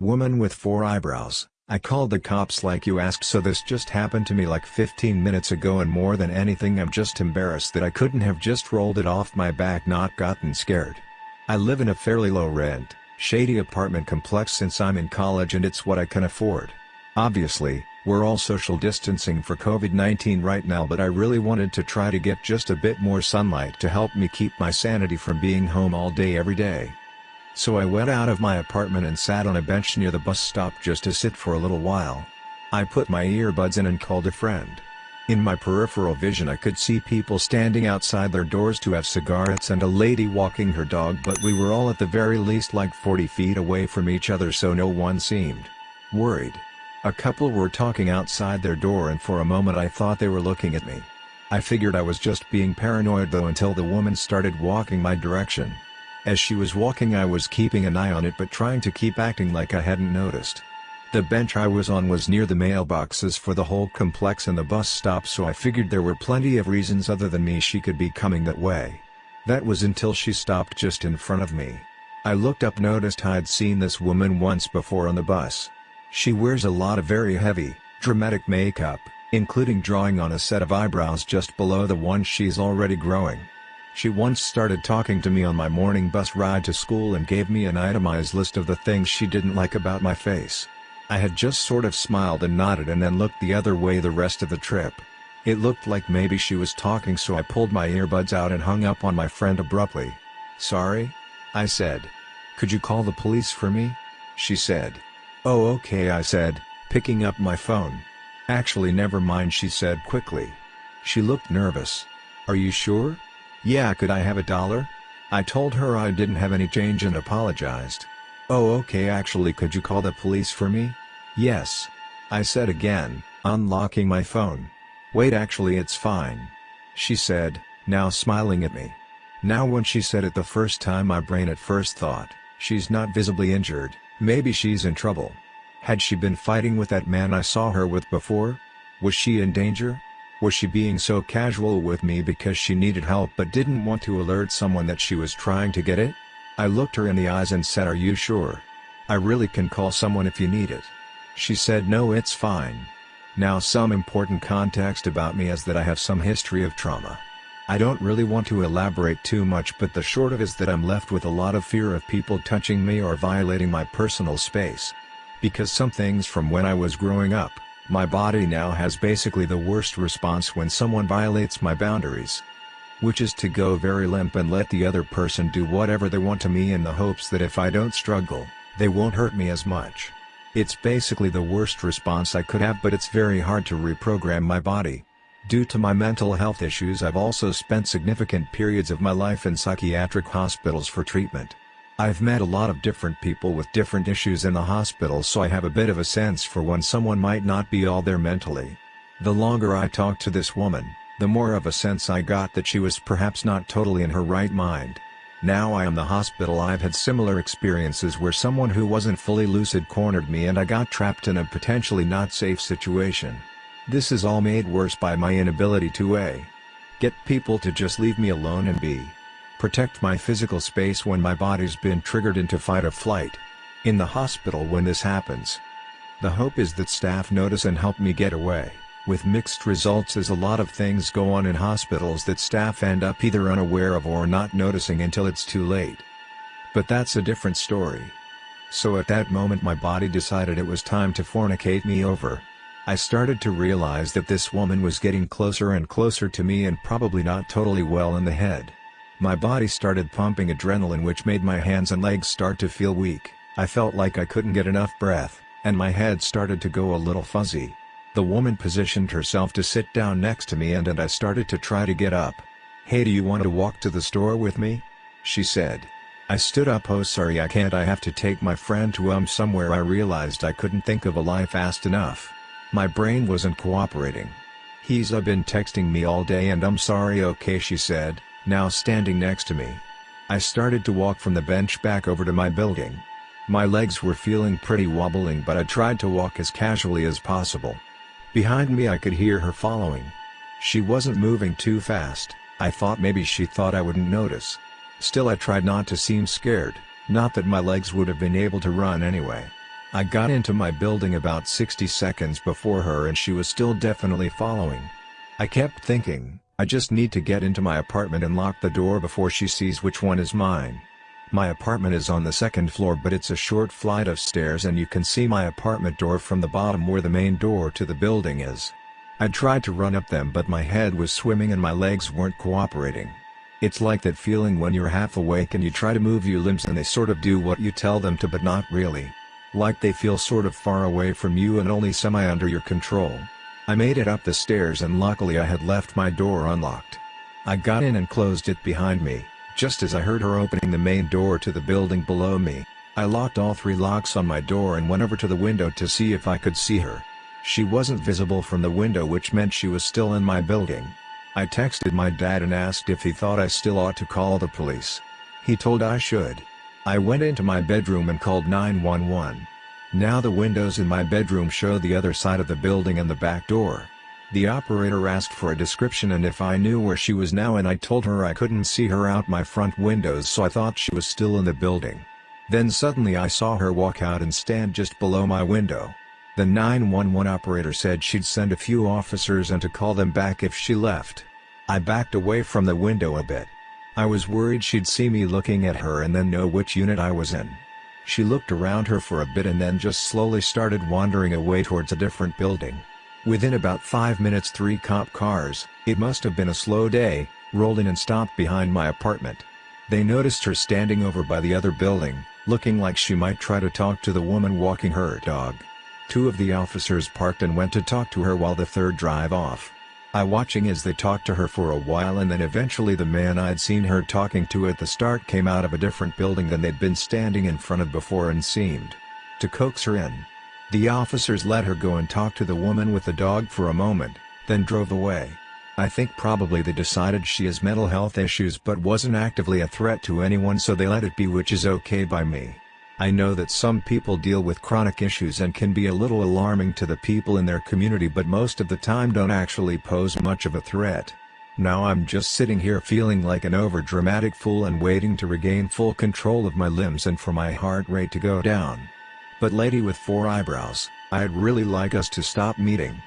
Woman with four eyebrows, I called the cops like you asked so this just happened to me like 15 minutes ago and more than anything I'm just embarrassed that I couldn't have just rolled it off my back not gotten scared. I live in a fairly low rent, shady apartment complex since I'm in college and it's what I can afford. Obviously, we're all social distancing for COVID-19 right now but I really wanted to try to get just a bit more sunlight to help me keep my sanity from being home all day every day. So I went out of my apartment and sat on a bench near the bus stop just to sit for a little while. I put my earbuds in and called a friend. In my peripheral vision I could see people standing outside their doors to have cigarettes and a lady walking her dog but we were all at the very least like 40 feet away from each other so no one seemed worried. A couple were talking outside their door and for a moment I thought they were looking at me. I figured I was just being paranoid though until the woman started walking my direction. As she was walking I was keeping an eye on it but trying to keep acting like I hadn't noticed. The bench I was on was near the mailboxes for the whole complex and the bus stop so I figured there were plenty of reasons other than me she could be coming that way. That was until she stopped just in front of me. I looked up noticed I'd seen this woman once before on the bus. She wears a lot of very heavy, dramatic makeup, including drawing on a set of eyebrows just below the one she's already growing. She once started talking to me on my morning bus ride to school and gave me an itemized list of the things she didn't like about my face. I had just sort of smiled and nodded and then looked the other way the rest of the trip. It looked like maybe she was talking so I pulled my earbuds out and hung up on my friend abruptly. Sorry? I said. Could you call the police for me? She said. Oh okay I said, picking up my phone. Actually never mind she said quickly. She looked nervous. Are you sure? Yeah could I have a dollar? I told her I didn't have any change and apologized. Oh okay actually could you call the police for me? Yes. I said again, unlocking my phone. Wait actually it's fine. She said, now smiling at me. Now when she said it the first time my brain at first thought, she's not visibly injured, Maybe she's in trouble. Had she been fighting with that man I saw her with before? Was she in danger? Was she being so casual with me because she needed help but didn't want to alert someone that she was trying to get it? I looked her in the eyes and said are you sure? I really can call someone if you need it. She said no it's fine. Now some important context about me is that I have some history of trauma. I don't really want to elaborate too much but the short of is that I'm left with a lot of fear of people touching me or violating my personal space. Because some things from when I was growing up, my body now has basically the worst response when someone violates my boundaries. Which is to go very limp and let the other person do whatever they want to me in the hopes that if I don't struggle, they won't hurt me as much. It's basically the worst response I could have but it's very hard to reprogram my body. Due to my mental health issues I've also spent significant periods of my life in psychiatric hospitals for treatment. I've met a lot of different people with different issues in the hospital so I have a bit of a sense for when someone might not be all there mentally. The longer I talked to this woman, the more of a sense I got that she was perhaps not totally in her right mind. Now I am the hospital I've had similar experiences where someone who wasn't fully lucid cornered me and I got trapped in a potentially not safe situation. This is all made worse by my inability to a. Get people to just leave me alone and b. Protect my physical space when my body's been triggered into fight or flight. In the hospital when this happens. The hope is that staff notice and help me get away, with mixed results as a lot of things go on in hospitals that staff end up either unaware of or not noticing until it's too late. But that's a different story. So at that moment my body decided it was time to fornicate me over. I started to realize that this woman was getting closer and closer to me and probably not totally well in the head. My body started pumping adrenaline which made my hands and legs start to feel weak, I felt like I couldn't get enough breath, and my head started to go a little fuzzy. The woman positioned herself to sit down next to me and, and I started to try to get up. Hey do you want to walk to the store with me? She said. I stood up oh sorry I can't I have to take my friend to um somewhere I realized I couldn't think of a lie fast enough. My brain wasn't cooperating. He's uh, been texting me all day and I'm sorry okay she said, now standing next to me. I started to walk from the bench back over to my building. My legs were feeling pretty wobbling but I tried to walk as casually as possible. Behind me I could hear her following. She wasn't moving too fast, I thought maybe she thought I wouldn't notice. Still I tried not to seem scared, not that my legs would have been able to run anyway. I got into my building about 60 seconds before her and she was still definitely following. I kept thinking, I just need to get into my apartment and lock the door before she sees which one is mine. My apartment is on the second floor but it's a short flight of stairs and you can see my apartment door from the bottom where the main door to the building is. I tried to run up them but my head was swimming and my legs weren't cooperating. It's like that feeling when you're half awake and you try to move your limbs and they sort of do what you tell them to but not really. Like they feel sort of far away from you and only semi under your control. I made it up the stairs and luckily I had left my door unlocked. I got in and closed it behind me, just as I heard her opening the main door to the building below me. I locked all three locks on my door and went over to the window to see if I could see her. She wasn't visible from the window which meant she was still in my building. I texted my dad and asked if he thought I still ought to call the police. He told I should. I went into my bedroom and called 911. Now the windows in my bedroom show the other side of the building and the back door. The operator asked for a description and if I knew where she was now and I told her I couldn't see her out my front windows so I thought she was still in the building. Then suddenly I saw her walk out and stand just below my window. The 911 operator said she'd send a few officers and to call them back if she left. I backed away from the window a bit. I was worried she'd see me looking at her and then know which unit I was in. She looked around her for a bit and then just slowly started wandering away towards a different building. Within about 5 minutes three cop cars, it must have been a slow day, rolled in and stopped behind my apartment. They noticed her standing over by the other building, looking like she might try to talk to the woman walking her dog. Two of the officers parked and went to talk to her while the third drive off. I watching as they talked to her for a while and then eventually the man I'd seen her talking to at the start came out of a different building than they'd been standing in front of before and seemed to coax her in. The officers let her go and talk to the woman with the dog for a moment, then drove away. I think probably they decided she has mental health issues but wasn't actively a threat to anyone so they let it be which is okay by me. I know that some people deal with chronic issues and can be a little alarming to the people in their community but most of the time don't actually pose much of a threat. Now I'm just sitting here feeling like an overdramatic fool and waiting to regain full control of my limbs and for my heart rate to go down. But lady with four eyebrows, I'd really like us to stop meeting.